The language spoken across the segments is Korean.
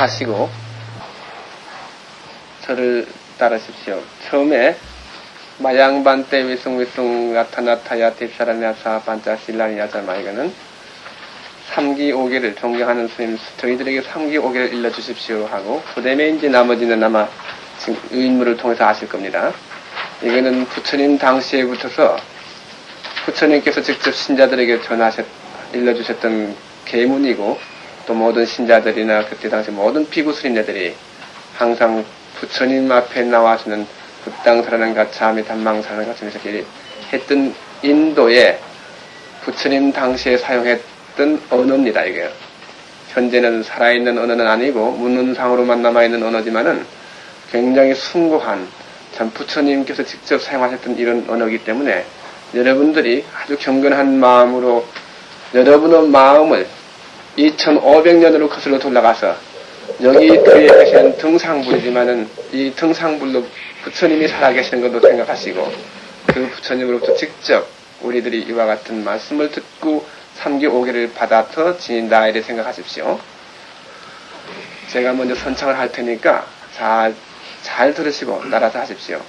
하시고 저를 따르십시오. 처음에 마양반때 위숭위숭 나타나타야 뒷사람야사 반자실라니야자 마 이거는 3기 5개를 존경하는 스님 저희들에게 3기 5개를 일러주십시오 하고 그 이제 나머지는 아마 지금 의인물을 통해서 아실 겁니다. 이거는 부처님 당시에 붙어서 부처님께서 직접 신자들에게 전하셨 일러주셨던 계문이고 또 모든 신자들이나 그때 당시 모든 스님네들이 항상 부처님 앞에 나와서는 부땅사라는 가차미 단망사라는 이렇게 했던 인도에 부처님 당시에 사용했던 언어입니다 이게. 현재는 살아있는 언어는 아니고 문헌상으로만 남아있는 언어지만은 굉장히 숭고한 참 부처님께서 직접 사용하셨던 이런 언어이기 때문에 여러분들이 아주 경건한 마음으로 여러분의 마음을 2500년으로 거슬러 돌아가서 여기 뒤에 계시는 등상불이지만은 이 등상불로 부처님이 살아계시는 것도 생각하시고 그 부처님으로부터 직접 우리들이 이와 같은 말씀을 듣고 3기 5개를 받아서 지닌다 이를 생각하십시오. 제가 먼저 선창을 할 테니까 잘, 잘 들으시고 따라서 하십시오.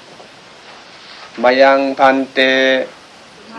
마양반때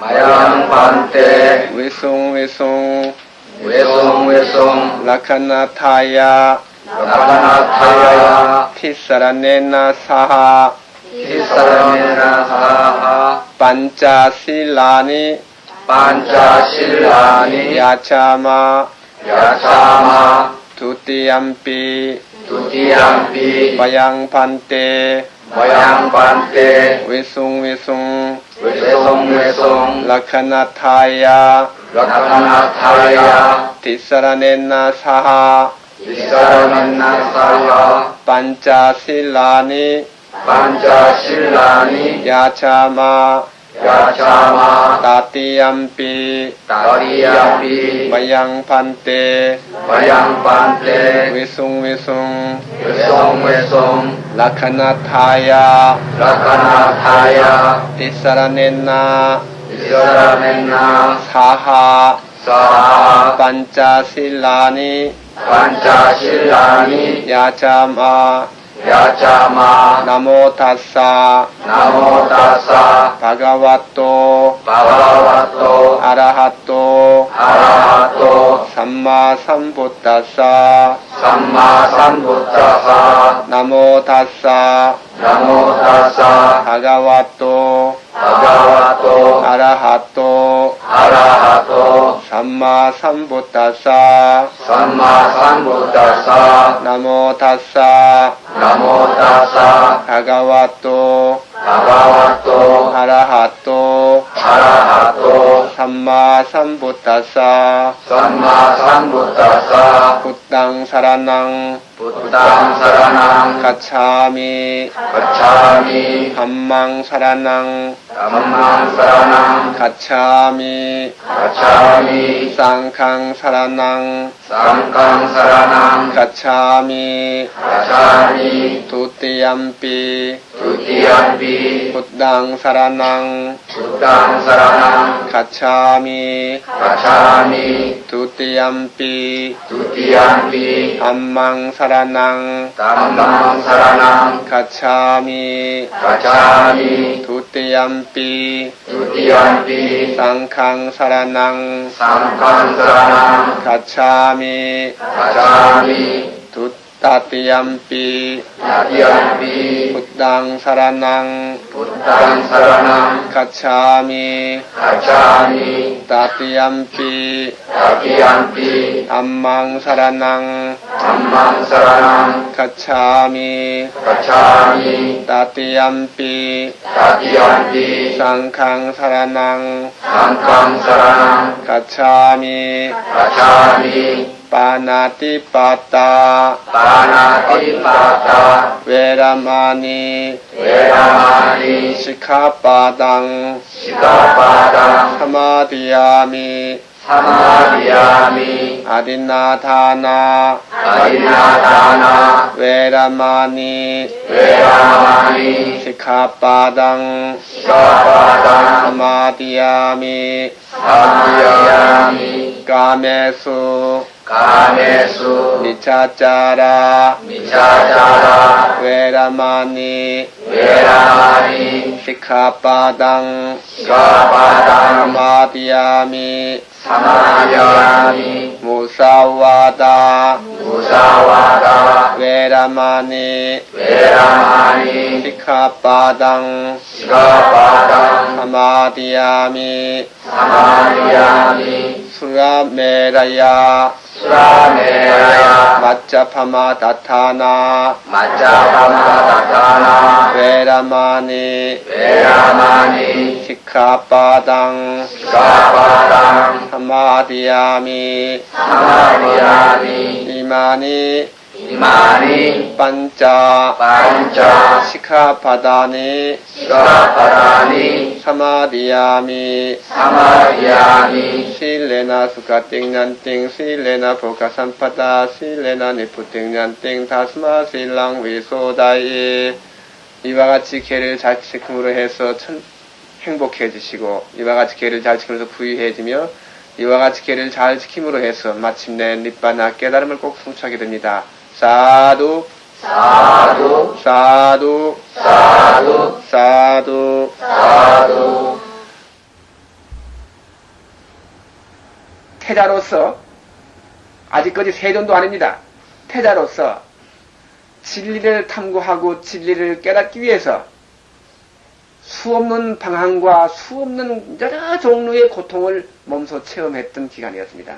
마양반때 외송 외송 외송 외송 라카나타야. 라카나타야. 티사라네나 사하. 티사라메나 사하. 반자실라니. 반자실라니. 야차마. 야차마. 두띠암피 두티암피 마양반때 마양반때 외송 외송. 외송 외송. 라카나타야 라카나타야 티사라네나 사하 티사라메나 사야 반자실라니 반자실라니 야차마 야차마 따띠암피 다리야피 마양반때 마양반때 외송외송 외송외송 라카나타야 라카나타야 티사라네나 이사라멘나 사하 사하 반자실라니 반자실라니 야 자마 야자마 나모타사 나모다사 바가와토 바바와토 아라하토 아라하토 삼마삼부타사 삼마삼부타사 나모타사 나모다사 바가와토 바바와토 아라하토 아라하토 삼마삼부타사 삼마삼부 බුද්ධං සරණං ගච්ඡාමි ගච්ඡාමි ධම්මං සරණං ධම්මං සරණං ගච්ඡාමි ගච්ඡාමි සංඝං සරණං සංඝං සරණං ගච්ඡාමි ගච්ඡාමි ဒုတိယံ පි ဒုတိယံ පි බුද්ධං සරණං බුද්ධං සරණං ගච්ඡාමි ගච්ඡාමි ဒုတိယံ පි ဒုတိယံ පි ධම්මං සරණං සරණං ධම්මං සරණං ගච්ඡාමි ගච්ඡාමි ဒုတိယံ පි ဒုတိယံ පි සංඝං සරණං සංඝං සරණං ගච්ඡාමි ගච්ඡාමි ဒု ตติยมปีตติยมปีพุทธังสารนัง พุทธังสารนังกัจฉามิกัจฉามิตติยมปีตติยมปีอัมมังสารนังอัมมังสารนังกัจฉามิกัจฉามิตติยมปีตติยมปีสังฆังสารนัง สังฆังสารนังกัจฉามิกัจฉามิ 아디나다나 웨라마니 웨라마니 시카바당 시카바당 사마디야미 사마야미 까메수 가메수. 미차짜라. 미차자라. 웨라마니. 웨라마니. 시카바당. 시카바당. 사마디야미. 사마야미. 무사와다. 무사와다. 웨라마니. 웨라마니. 시카바당. 시카바당. 사마디야미. 사마야미 수라메라야. 수라메라야. 마짜파마 다타나. 마짜바마다타나. 웨라마니. 웨라마니. 시카바당. 시카바당. 사마디야미. 사마야미 이마니 이마니 반짜 반짜 시카바다니 시카바다니 사마디야미 사마야미 실레나 수가띵년띵 실레나 보가산파다 실레나 니푸띵년띵 다스마 실랑 위소다이. 이와 같이 개를 잘 지킴으로 해서 천, 행복해지시고 이와 같이 개를 잘 지키면서 부유해지며 이와 같이 개를 잘 지킴으로 해서 마침내 니바나 깨달음을 꼭 성취하게 됩니다. 사두. 사두. 사두. 사두. 사두. 사두. 태자로서 아직까지 세존도 아닙니다. 태자로서 진리를 탐구하고 진리를 깨닫기 위해서 수없는 방황과 수없는 여러 종류의 고통을 몸소 체험했던 기간이었습니다.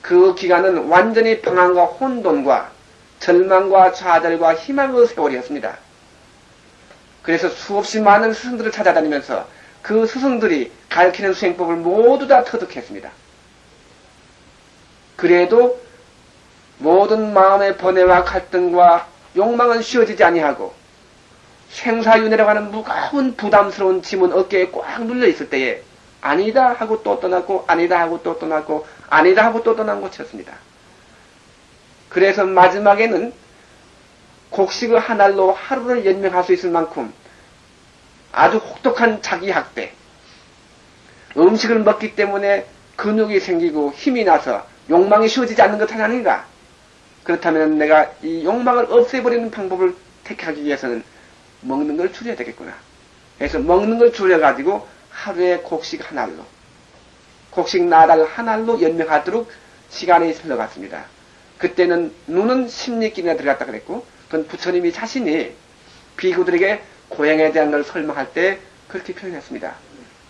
그 기간은 완전히 방황과 혼돈과 절망과 좌절과 희망의 세월이었습니다. 그래서 수없이 많은 스승들을 찾아다니면서 그 스승들이 가르치는 수행법을 모두 다 터득했습니다. 그래도 모든 마음의 번뇌와 갈등과 욕망은 쉬어지지 아니하고 생사윤회라고 하는 무거운 부담스러운 짐은 어깨에 꽉 눌려 있을 때에 아니다 하고 또 떠났고 아니다 하고 또 떠났고 아니다 하고 또 떠난 곳이었습니다. 그래서 마지막에는 곡식의 한 알로 하루를 연명할 수 있을 만큼 아주 혹독한 자기 학대, 음식을 먹기 때문에 근육이 생기고 힘이 나서 욕망이 쉬워지지 않는 것 아닌가? 그렇다면 내가 이 욕망을 없애버리는 방법을 택하기 위해서는 먹는 걸 줄여야 되겠구나. 그래서 먹는 걸 줄여가지고 하루에 곡식 한 알로, 곡식 나달 한 알로 연명하도록 시간이 흘러갔습니다. 그때는 눈은 16길이나 들어갔다 그랬고, 그건 부처님이 자신이 비구들에게 고향에 대한 걸 설명할 때 그렇게 표현했습니다.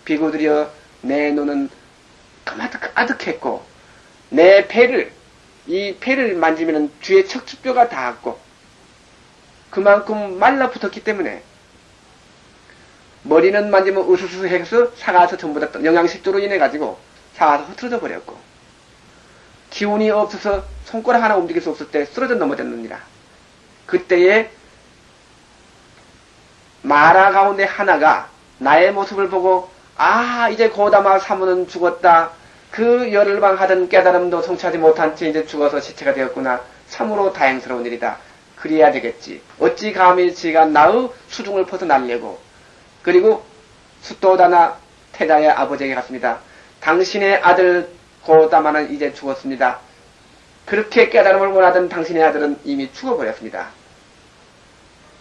비구들이여 내 눈은 까마득 아득했고 내 배를 이 배를 만지면 뒤에 척추뼈가 닿았고 그만큼 말라붙었기 때문에 머리는 만지면 으스스 해서 사가서 전부 다 영양실조로 인해 가지고 사가서 흐트러져 버렸고 기운이 없어서 손가락 하나 움직일 수 없을 때 쓰러져 넘어졌느니라. 그때에 마라 가운데 하나가 나의 모습을 보고 아 이제 고다마 사무는 죽었다. 그 열흘방 하던 깨달음도 성취하지 못한 채 이제 죽어서 시체가 되었구나. 참으로 다행스러운 일이다. 그래야 되겠지. 어찌 감히 지가 나의 수중을 벗어나려고. 그리고 수도다나 태자의 아버지에게 갔습니다. 당신의 아들 고다마는 이제 죽었습니다. 그렇게 깨달음을 원하던 당신의 아들은 이미 죽어버렸습니다.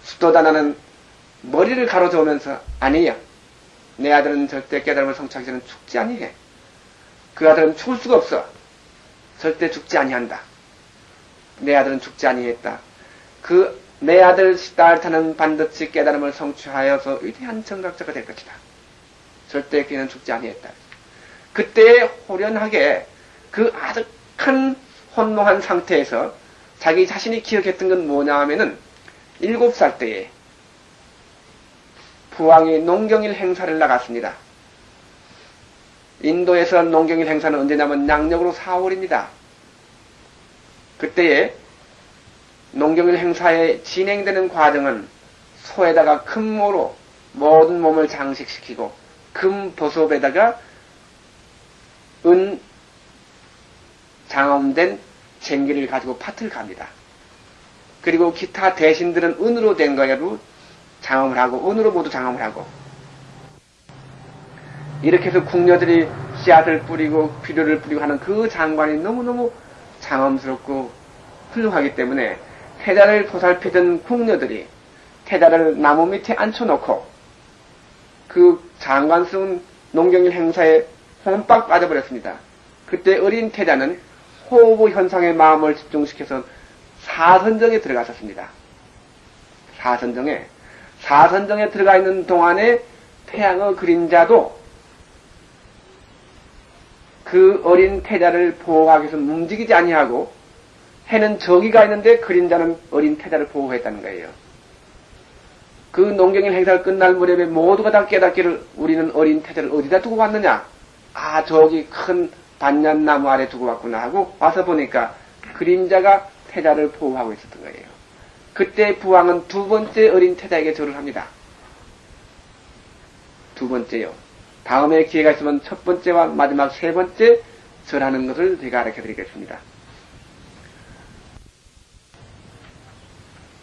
수도다나는 머리를 가로저으면서 아니야. 내 아들은 절대 깨달음을 성취하기 전에 죽지 아니해. 그 아들은 죽을 수가 없어. 절대 죽지 아니한다. 내 아들은 죽지 아니했다. 그 내 아들 시달타는 반드시 깨달음을 성취하여서 위대한 정각자가 될 것이다. 절대 그는 죽지 아니했다. 그때 호련하게 그 아득한 혼노한 상태에서 자기 자신이 기억했던 건 뭐냐 하면은 일곱 살 때에 부왕이 농경일 행사를 나갔습니다. 인도에서 농경일 행사는 언제냐면 양력으로 4월입니다. 그때에 농경일 행사에 진행되는 과정은 소에다가 금모로 모든 몸을 장식시키고 금 버섯에다가 은 장엄된 쟁기를 가지고 밭을 갑니다. 그리고 기타 대신들은 은으로 된 거에도 장엄을 하고 은으로 모두 장엄을 하고 이렇게 해서 궁녀들이 씨앗을 뿌리고 비료를 뿌리고 하는 그 장관이 너무너무 장엄스럽고 훌륭하기 때문에 태자를 보살피던 궁녀들이 태자를 나무 밑에 앉혀놓고 그 장관스러운 농경일 행사에 홈빡 빠져버렸습니다. 그때 어린 태자는 호흡 현상의 마음을 집중시켜서 사선정에 들어갔었습니다. 사선정에 사선정에 들어가 있는 동안에 태양의 그림자도 그 어린 태자를 보호하기 위해서 움직이지 아니하고 해는 저기가 있는데 그림자는 어린 태자를 보호했다는 거예요. 그 농경일 행사가 끝날 무렵에 모두가 다 깨닫기를 우리는 어린 태자를 어디다 두고 왔느냐? 아, 저기 큰 반얀나무 아래 두고 왔구나 하고 와서 보니까 그림자가 태자를 보호하고 있었던 거예요. 그때 부왕은 두 번째 어린 태자에게 절을 합니다. 두 번째요. 다음에 기회가 있으면 첫 번째와 마지막 세 번째 절하는 것을 제가 알려 드리겠습니다.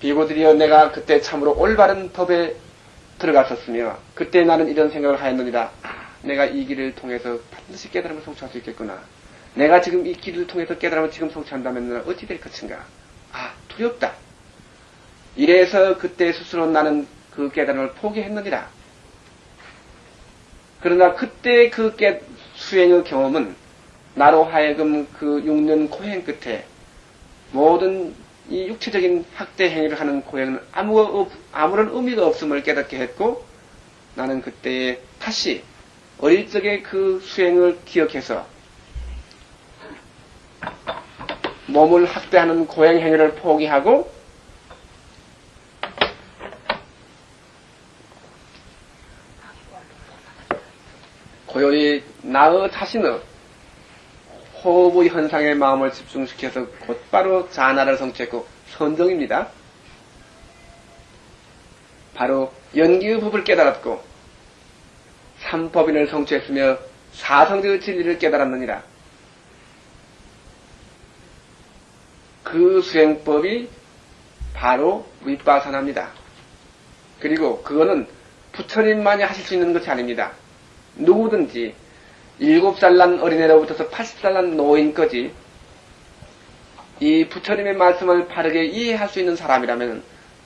비고들이여 내가 그때 참으로 올바른 법에 들어갔었으며 그때 나는 이런 생각을 하였느니라. 아, 내가 이 길을 통해서 반드시 깨달음을 성취할 수 있겠구나. 내가 지금 이 길을 통해서 깨달음을 지금 성취한다면 어찌 될 것인가? 아, 두렵다. 이래서 그때 스스로 나는 그 깨달음을 포기했느니라. 그러나 그때 그 깨, 수행의 경험은 나로 하여금 그 6년 고행 끝에 모든 이 육체적인 학대 행위를 하는 고행은 아무, 아무런 의미가 없음을 깨닫게 했고 나는 그때 다시 어릴 적의 그 수행을 기억해서 몸을 학대하는 고행 행위를 포기하고 고요히 나의 자신의 호흡의 현상에 마음을 집중시켜서 곧바로 자나를 성취했고 선정입니다. 바로 연기의 법을 깨달았고 삼법인을 성취했으며 사성제의 진리를 깨달았느니라. 그 수행법이 바로 윗바산합니다. 그리고 그거는 부처님만이 하실 수 있는 것이 아닙니다. 누구든지 일곱 살난 어린애로부터서 80살 난 노인까지 이 부처님의 말씀을 바르게 이해할 수 있는 사람이라면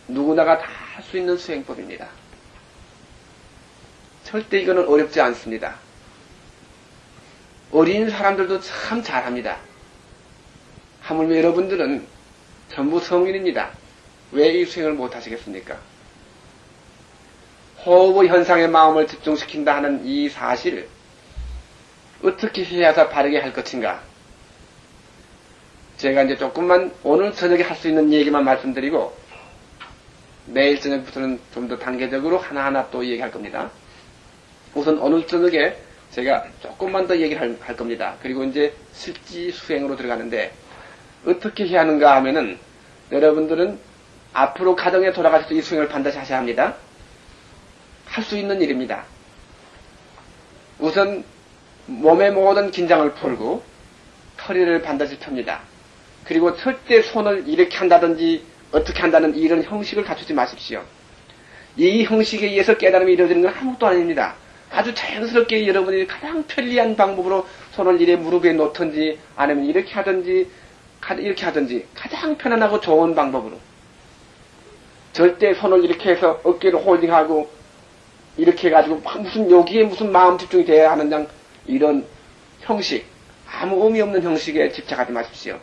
누구나가 다 할 수 있는 수행법입니다. 절대 이거는 어렵지 않습니다. 어린 사람들도 참 잘합니다. 하물며 여러분들은 전부 성인입니다. 왜 이 수행을 못 하시겠습니까? 호흡의 현상에 마음을 집중시킨다 하는 이 사실을 어떻게 해야서 바르게 할 것인가? 제가 이제 조금만 오늘 저녁에 할 수 있는 얘기만 말씀드리고 내일 저녁부터는 좀 더 단계적으로 하나하나 또 얘기할 겁니다. 우선 오늘 저녁에 제가 조금만 더 얘기를 할, 할 겁니다. 그리고 이제 실지 수행으로 들어가는데 어떻게 해야 하는가 하면은 여러분들은 앞으로 가정에 돌아가셔서 이 수행을 반드시 하셔야 합니다. 할 수 있는 일입니다. 우선 몸의 모든 긴장을 풀고 허리를 반드시 펴니다. 그리고 절대 손을 이렇게 한다든지 어떻게 한다는 이런 형식을 갖추지 마십시오. 이 형식에 의해서 깨달음이 이루어지는 건 아무것도 아닙니다. 아주 자연스럽게 여러분이 가장 편리한 방법으로 손을 이래 무릎에 놓든지 아니면 이렇게 하든지 이렇게 하든지 가장 편안하고 좋은 방법으로 절대 손을 이렇게 해서 어깨를 홀딩하고 이렇게 해가지고 무슨 여기에 무슨 마음 집중이 돼야 하는 양 이런 형식 아무 의미 없는 형식에 집착하지 마십시오.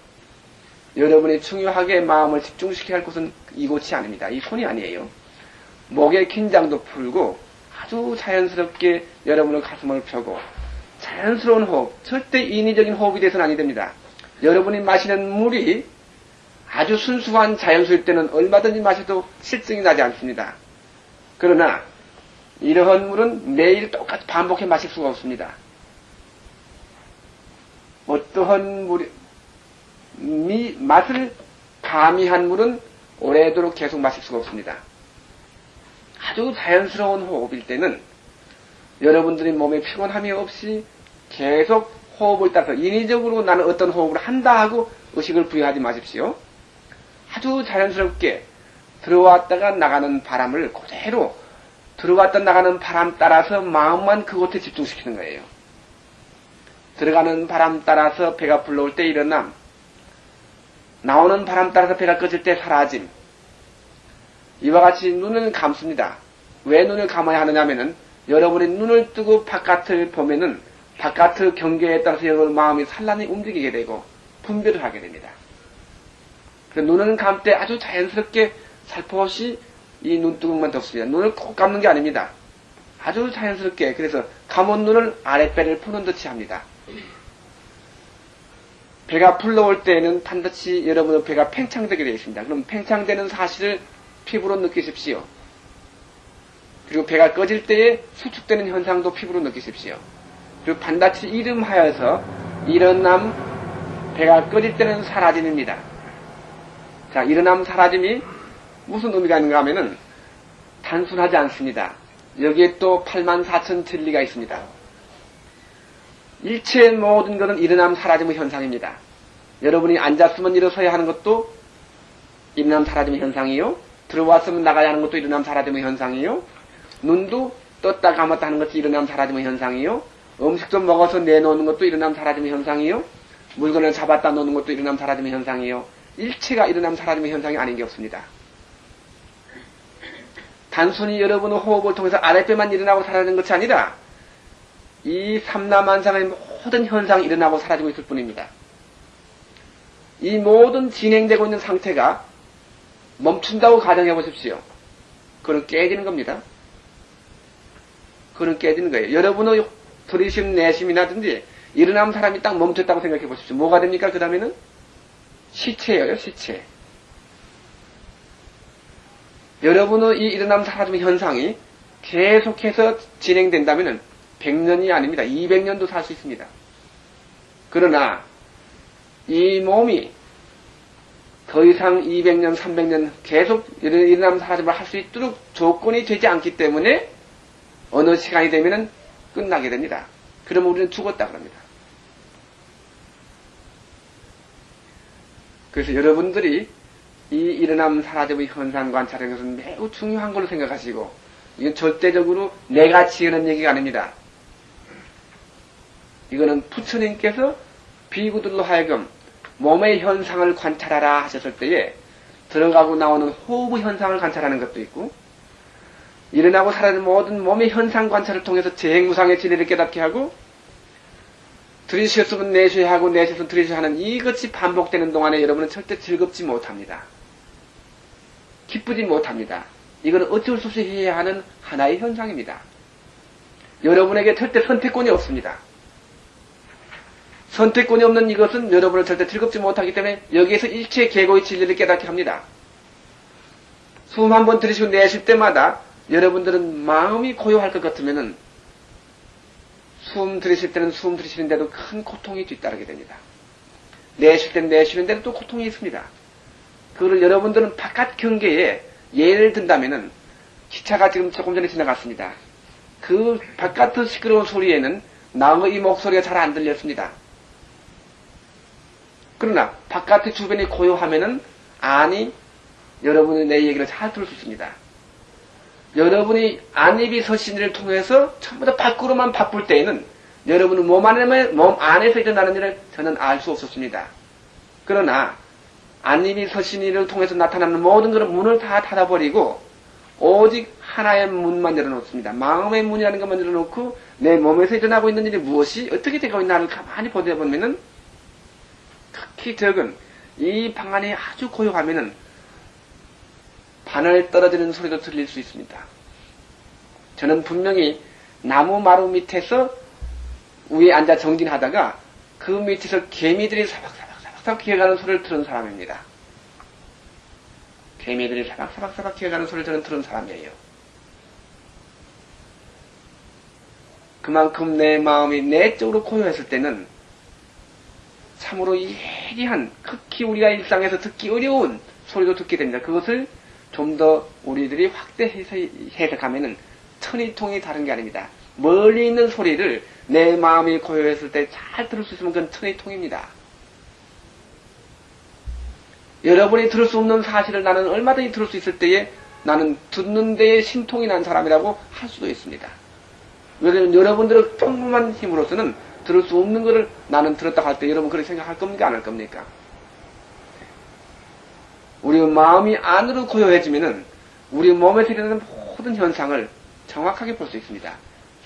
여러분이 중요하게 마음을 집중시켜야 할 곳은 이곳이 아닙니다. 이 손이 아니에요. 목의 긴장도 풀고 아주 자연스럽게 여러분의 가슴을 펴고 자연스러운 호흡, 절대 인위적인 호흡이 돼서는 아니 됩니다. 여러분이 마시는 물이 아주 순수한 자연수일 때는 얼마든지 마셔도 실증이 나지 않습니다. 그러나 이러한 물은 매일 똑같이 반복해 마실 수가 없습니다. 어떠한 물이 미, 맛을 가미한 물은 오래도록 계속 마실 수가 없습니다. 아주 자연스러운 호흡일 때는 여러분들이 몸에 피곤함이 없이 계속 호흡을 따라서 인위적으로 나는 어떤 호흡을 한다 하고 의식을 부여하지 마십시오. 아주 자연스럽게 들어왔다가 나가는 바람을 그대로 들어왔다 나가는 바람 따라서 마음만 그곳에 집중시키는 거예요. 들어가는 바람 따라서 배가 불러올 때 일어남, 나오는 바람 따라서 배가 꺼질 때 사라짐. 이와 같이 눈을 감습니다. 왜 눈을 감아야 하느냐면은 여러분이 눈을 뜨고 바깥을 보면은 바깥의 경계에 따라서 여러분 마음이 산란히 움직이게 되고 분별을 하게 됩니다. 그래서 눈을 감때 아주 자연스럽게 살포시 이 눈두덩만 덮습니다. 눈을 꼭 감는 게 아닙니다. 아주 자연스럽게 그래서 감은 눈을 아랫배를 푸는 듯이 합니다. 배가 불러올 때에는 반드시 여러분의 배가 팽창되게 되어 있습니다. 그럼 팽창되는 사실을 피부로 느끼십시오. 그리고 배가 꺼질 때에 수축되는 현상도 피부로 느끼십시오. 그리고 반드시 이름하여서 일어남 배가 꺼질 때는 사라짐입니다. 자, 일어남 사라짐이 무슨 의미가 있는가 하면은 단순하지 않습니다. 여기에 또 8만 4천 진리가 있습니다. 일체 모든 것은 일어남 사라짐의 현상입니다. 여러분이 앉았으면 일어서야 하는 것도 일어남 사라짐의 현상이요. 들어왔으면 나가야 하는 것도 일어남 사라짐의 현상이요. 눈도 떴다 감았다 하는 것이 일어남 사라짐의 현상이요. 음식 좀 먹어서 내놓는 것도 일어남 사라짐의 현상이요. 물건을 잡았다 놓는 것도 일어남 사라짐의 현상이요. 일체가 일어남 사라짐의 현상이 아닌 게 없습니다. 단순히 여러분의 호흡을 통해서 아랫배만 일어나고 사라지는 것이 아니라 이 삼라만상의 모든 현상이 일어나고 사라지고 있을 뿐입니다. 이 모든 진행되고 있는 상태가 멈춘다고 가정해 보십시오. 그건 깨지는 겁니다. 그건 깨지는 거예요. 여러분의 들이심, 내심이라든지 일어나면 사람이 딱 멈췄다고 생각해 보십시오. 뭐가 됩니까? 그 다음에는 시체예요, 시체. 여러분의 이 일어남 사라짐의 현상이 계속해서 진행된다면 100년이 아닙니다. 200년도 살 수 있습니다. 그러나 이 몸이 더 이상 200년, 300년 계속 일어남 사라짐을 할 수 있도록 조건이 되지 않기 때문에 어느 시간이 되면 끝나게 됩니다. 그러면 우리는 죽었다 그럽니다. 그래서 여러분들이 이 일어남 사라짐의 현상 관찰하는 것은 매우 중요한 걸로 생각하시고 이건 절대적으로 내가 지으는 얘기가 아닙니다. 이거는 부처님께서 비구들로 하여금 몸의 현상을 관찰하라 하셨을 때에 들어가고 나오는 호흡의 현상을 관찰하는 것도 있고 일어나고 사라지는 모든 몸의 현상 관찰을 통해서 재행무상의 진리를 깨닫게 하고 들이쉬었으면 내쉬어야 하고 내쉬었으면 들이쉬어야 하는 이것이 반복되는 동안에 여러분은 절대 즐겁지 못합니다. 기쁘지 못합니다. 이거는 어쩔 수 없이 해야 하는 하나의 현상입니다. 여러분에게 절대 선택권이 없습니다. 선택권이 없는 이것은 여러분을 절대 즐겁지 못하기 때문에 여기에서 일체 계고의 진리를 깨닫게 합니다. 숨 한 번 들이쉬고 내쉴 때마다 여러분들은 마음이 고요할 것 같으면은 숨 들이쉴 때는 숨 들이쉬는데도 큰 고통이 뒤따르게 됩니다. 내쉴 때는 내쉬는데도 또 고통이 있습니다. 그걸 여러분들은 바깥 경계에 예를 든다면은 기차가 지금 조금 전에 지나갔습니다. 그 바깥의 시끄러운 소리에는 나의 목소리가 잘 안 들렸습니다. 그러나 바깥의 주변이 고요하면은 아니 여러분이 내 얘기를 잘 들을 수 있습니다. 여러분이 안입이 서신을 통해서 전부 다 밖으로만 바쁠 때에는 여러분은 몸 안에 몸 안에서 일어나는 일을 저는 알 수 없었습니다. 그러나 안입이 서신을 통해서 나타나는 모든 그런 문을 다 닫아버리고 오직 하나의 문만 열어놓습니다. 마음의 문이라는 것만 열어놓고 내 몸에서 일어나고 있는 일이 무엇이 어떻게 되고 있나를 가만히 보다 보면은 특히 적은 이 방안이 아주 고요하면은 바늘 떨어지는 소리도 들릴 수 있습니다. 저는 분명히 나무 마루 밑에서 위에 앉아 정진하다가 그 밑에서 개미들이 사박사박사박 기어가는 소리를 들은 사람입니다. 개미들이 사박사박사박 기어가는 소리를 들은, 들은 사람이에요. 그만큼 내 마음이 내적으로 고요했을 때는 참으로 예리한, 극히 우리가 일상에서 듣기 어려운 소리도 듣게 됩니다. 그것을 좀 더 우리들이 확대해서 해석하면은 천이통이 다른 게 아닙니다. 멀리 있는 소리를 내 마음이 고요했을 때 잘 들을 수 있으면 그건 천의 통입니다. 여러분이 들을 수 없는 사실을 나는 얼마든지 들을 수 있을 때에 나는 듣는 데에 신통이 난 사람이라고 할 수도 있습니다. 왜냐하면 여러분들의 평범한 힘으로서는 들을 수 없는 것을 나는 들었다 할 때 여러분 그렇게 생각할 겁니까? 안 할 겁니까? 우리 마음이 안으로 고요해지면은 우리 몸에서 일어나는 모든 현상을 정확하게 볼 수 있습니다.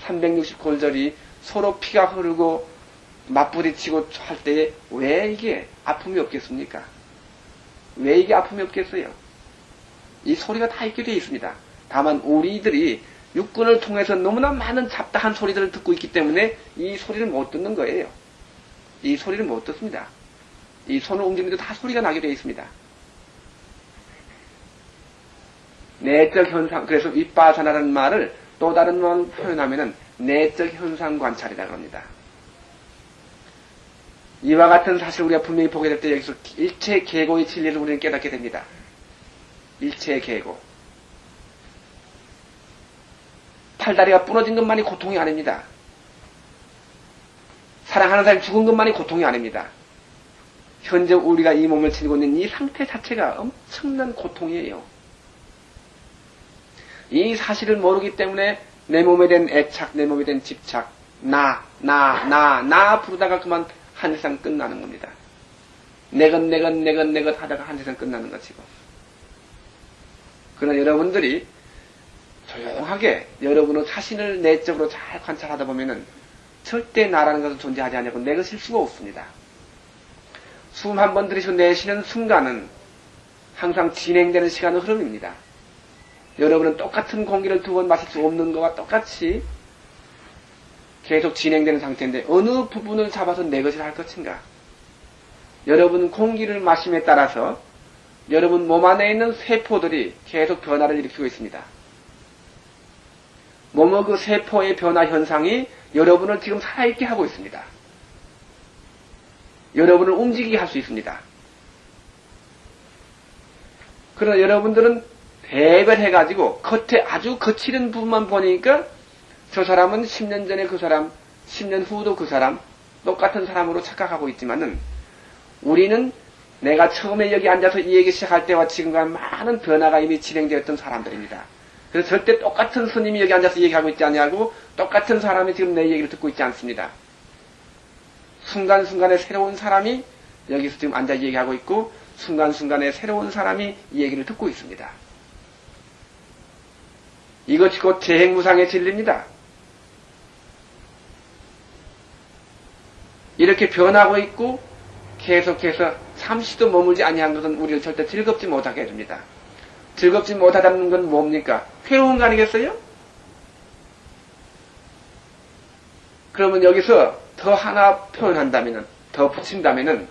360골절이 서로 피가 흐르고 맞부딪히고 할 때에 왜 이게 아픔이 없겠습니까? 왜 이게 아픔이 없겠어요? 이 소리가 다 있게 되어 있습니다. 다만 우리들이 육군을 통해서 너무나 많은 잡다한 소리들을 듣고 있기 때문에 이 소리를 못 듣는 거예요. 이 소리를 못 듣습니다. 이 손을 움직이는데 다 소리가 나게 되어 있습니다. 내적 현상, 그래서 윗바사나라는 말을 또 다른 말로 표현하면은 내적 현상 관찰이라고 합니다. 이와 같은 사실 우리가 분명히 보게 될 때 여기서 일체 계고의 진리를 우리는 깨닫게 됩니다. 일체 계고. 팔다리가 부러진 것만이 고통이 아닙니다. 사랑하는 사람이 죽은 것만이 고통이 아닙니다. 현재 우리가 이 몸을 지니고 있는 이 상태 자체가 엄청난 고통이에요. 이 사실을 모르기 때문에 내 몸에 대한 애착, 내 몸에 대한 집착, 나, 나, 나, 나 부르다가 그만 한 세상 끝나는 겁니다. 내것, 내것, 내것, 내것 하다가 한 세상 끝나는 것이고. 그러나 여러분들이 조용하게 여러분의 자신을 내적으로 잘 관찰하다 보면은 절대 나라는 것은 존재하지 않냐고 내 것일 수가 없습니다. 숨 한 번 들이쉬고 내쉬는 순간은 항상 진행되는 시간의 흐름입니다. 여러분은 똑같은 공기를 두 번 마실 수 없는 것과 똑같이 계속 진행되는 상태인데 어느 부분을 잡아서 내 것이라 할 것인가? 여러분 공기를 마심에 따라서 여러분 몸 안에 있는 세포들이 계속 변화를 일으키고 있습니다. 몸의 그 세포의 변화 현상이 여러분을 지금 살아있게 하고 있습니다. 여러분을 움직이게 할 수 있습니다. 그러나 여러분들은 대별해가지고 겉에 아주 거칠은 부분만 보니까 저 사람은 10년 전에 그 사람, 10년 후도 그 사람, 똑같은 사람으로 착각하고 있지만은 우리는 내가 처음에 여기 앉아서 이 얘기 시작할 때와 지금과 많은 변화가 이미 진행되었던 사람들입니다. 그래서 절대 똑같은 스님이 여기 앉아서 얘기하고 있지 않냐고 똑같은 사람이 지금 내 얘기를 듣고 있지 않습니다. 순간순간에 새로운 사람이 여기서 지금 앉아 얘기하고 있고 순간순간에 새로운 사람이 이 얘기를 듣고 있습니다. 이것이 곧 재행무상의 진리입니다. 이렇게 변하고 있고 계속해서 잠시도 머물지 아니한 것은 우리를 절대 즐겁지 못하게 해줍니다. 즐겁지 못하다는 건 뭡니까? 괴로운 거 아니겠어요? 그러면 여기서 더 하나 표현한다면은, 더 붙인다면은,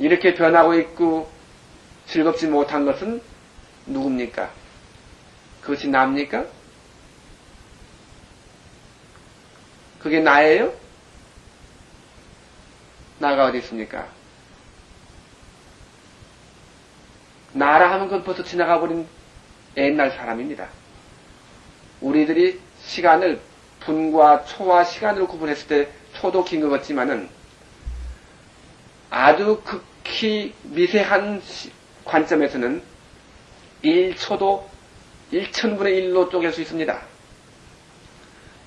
이렇게 변하고 있고 즐겁지 못한 것은 누굽니까? 그것이 납니까? 그게 나예요? 나가 어디 있습니까? 나라 하면 그건 벌써 지나가 버린 옛날 사람입니다. 우리들이 시간을 분과 초와 시간으로 구분했을 때 초도 긴 것 같지만은 아주 극히 미세한 관점에서는 1초도 1천분의 1로 쪼갤 수 있습니다.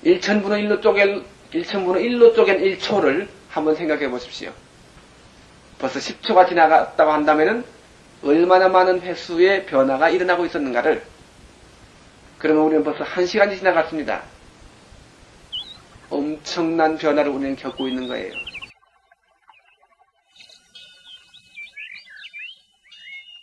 1천분의 1로 쪼갤, 1천분의 1로 쪼갠 1초를 한번 생각해 보십시오. 벌써 10초가 지나갔다고 한다면은 얼마나 많은 횟수의 변화가 일어나고 있었는가를 그러면 우리는 벌써 한 시간이 지나갔습니다. 엄청난 변화를 우리는 겪고 있는 거예요.